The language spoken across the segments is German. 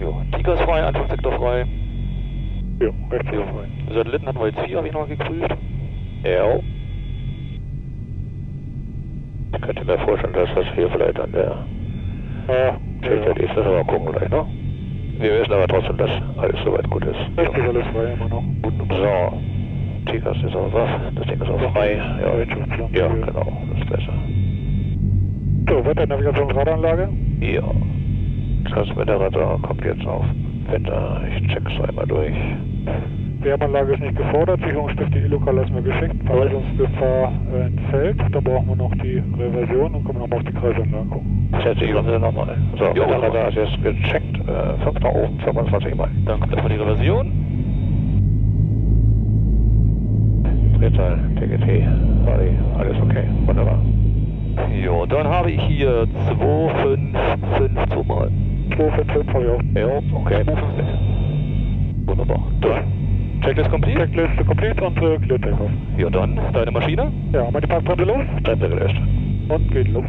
Jo, Tiger ist frei, Anfangssektor frei. Jo, rechts Jo. ist frei. Satelliten hatten wir jetzt vier, habe ich noch geprüft. Ja. Ich könnte mir vorstellen, dass das hier vielleicht an der Ah, Schildert ist. Das aber gucken gleich, ne? Wir wissen aber trotzdem, dass alles soweit gut ist. rechts ist alles frei immer noch. So. Tigers ist auch was. Das Ding ist auch frei. Ja, ja genau. Das ist besser. So, Wetternavigationsradanlage. Ja. Transmitterradar kommt jetzt auf. Wetter. Ich check's einmal durch. Wärmanlage ist nicht gefordert, Sicherungsstifte E-Lokal lassen wir geschickt, Verwaltungsgefahr äh, entfällt, dann brauchen wir noch die Reversion und können wir nochmal auf die Kreisanlage gucken. Setze ich uns nochmal. So, Jo, Wetterradar ist jetzt gecheckt. Äh, 5 nach oben, 25 Mal. Dann kommt erstmal die Reversion. Drehzahl, TGT, alles okay. Wunderbar. Jo, dann habe ich hier 255 mal. 245 habe ich auch. Ja, okay. 256. Wunderbar. Dann. Checklist complete? Checkliste complete und äh, Clear Takeoff. Ja, dann. Deine Maschine? Ja, die Parkbremse los Bremse gelöscht. und geht los.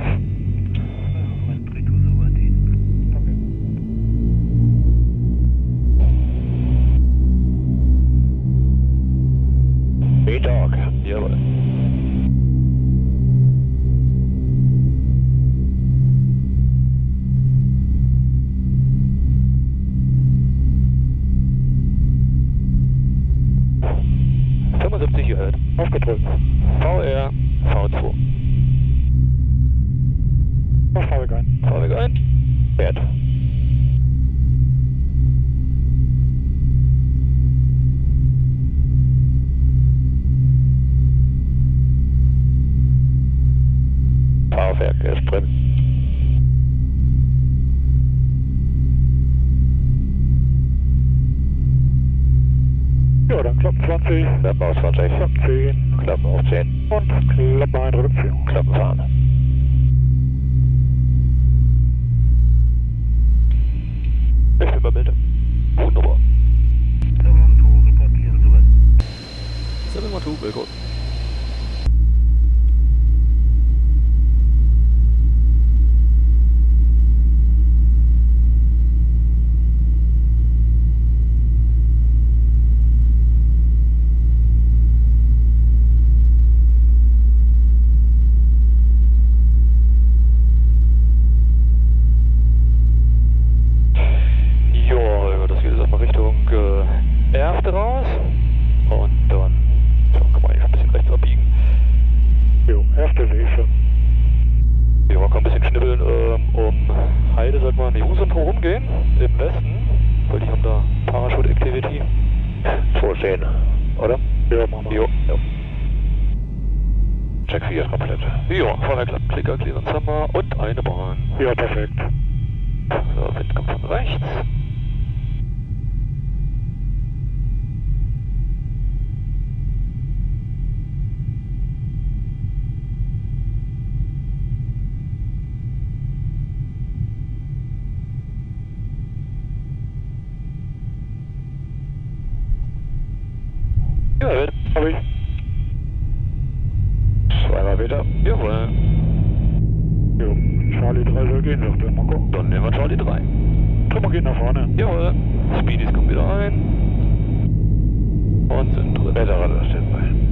B-Dog. Jawohl. ...75 gehört. Aufgedrückt. VR V2. Auf Fahrwerk ein. Fahrwerk ein. Wert. Fahrwerk ist drin. Dann Klappen 20, Klappen auf 20. Klappen 10 Klappen auf 10. und Klappen ein Reduktion. Klappen fahren. Ich bin bei Bild. Wunderbar. 712, Wilco. Ja, Holger, das geht jetzt erstmal Richtung äh, Erfte raus. Und dann so, kann man eigentlich ein bisschen rechts abbiegen. Jo, erste sehe ich schon. Kann ein bisschen schnibbeln ähm, um Heide, sollte man die Husum rumgehen, im Westen, weil die haben da Parachute Activity. Vorsehen, oder? Ja, machen wir. Jo, ja. Check 4 ist komplett. Ja, Fahrwerk, Klicker, Clearance haben wir und eine Bahn. Ja, perfekt. So, Wind kommt von rechts. Ja. Hab ich. Zweimal wieder. Jawohl. Jo, Charlie 3 soll gehen, sagt er. Mal gucken. Dann nehmen wir Charlie 3. Trümmer geht nach vorne. Jawohl. Speedies kommen wieder ein. Und sind drin. Wetterradar steht bei.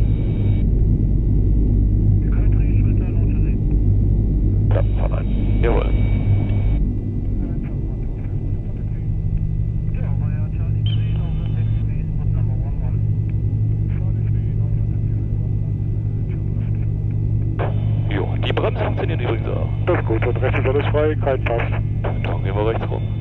Bremsen funktionieren übrigens auch. Das ist gut, und rechts ist alles frei, kein Pass. Dann gehen wir rechts rum.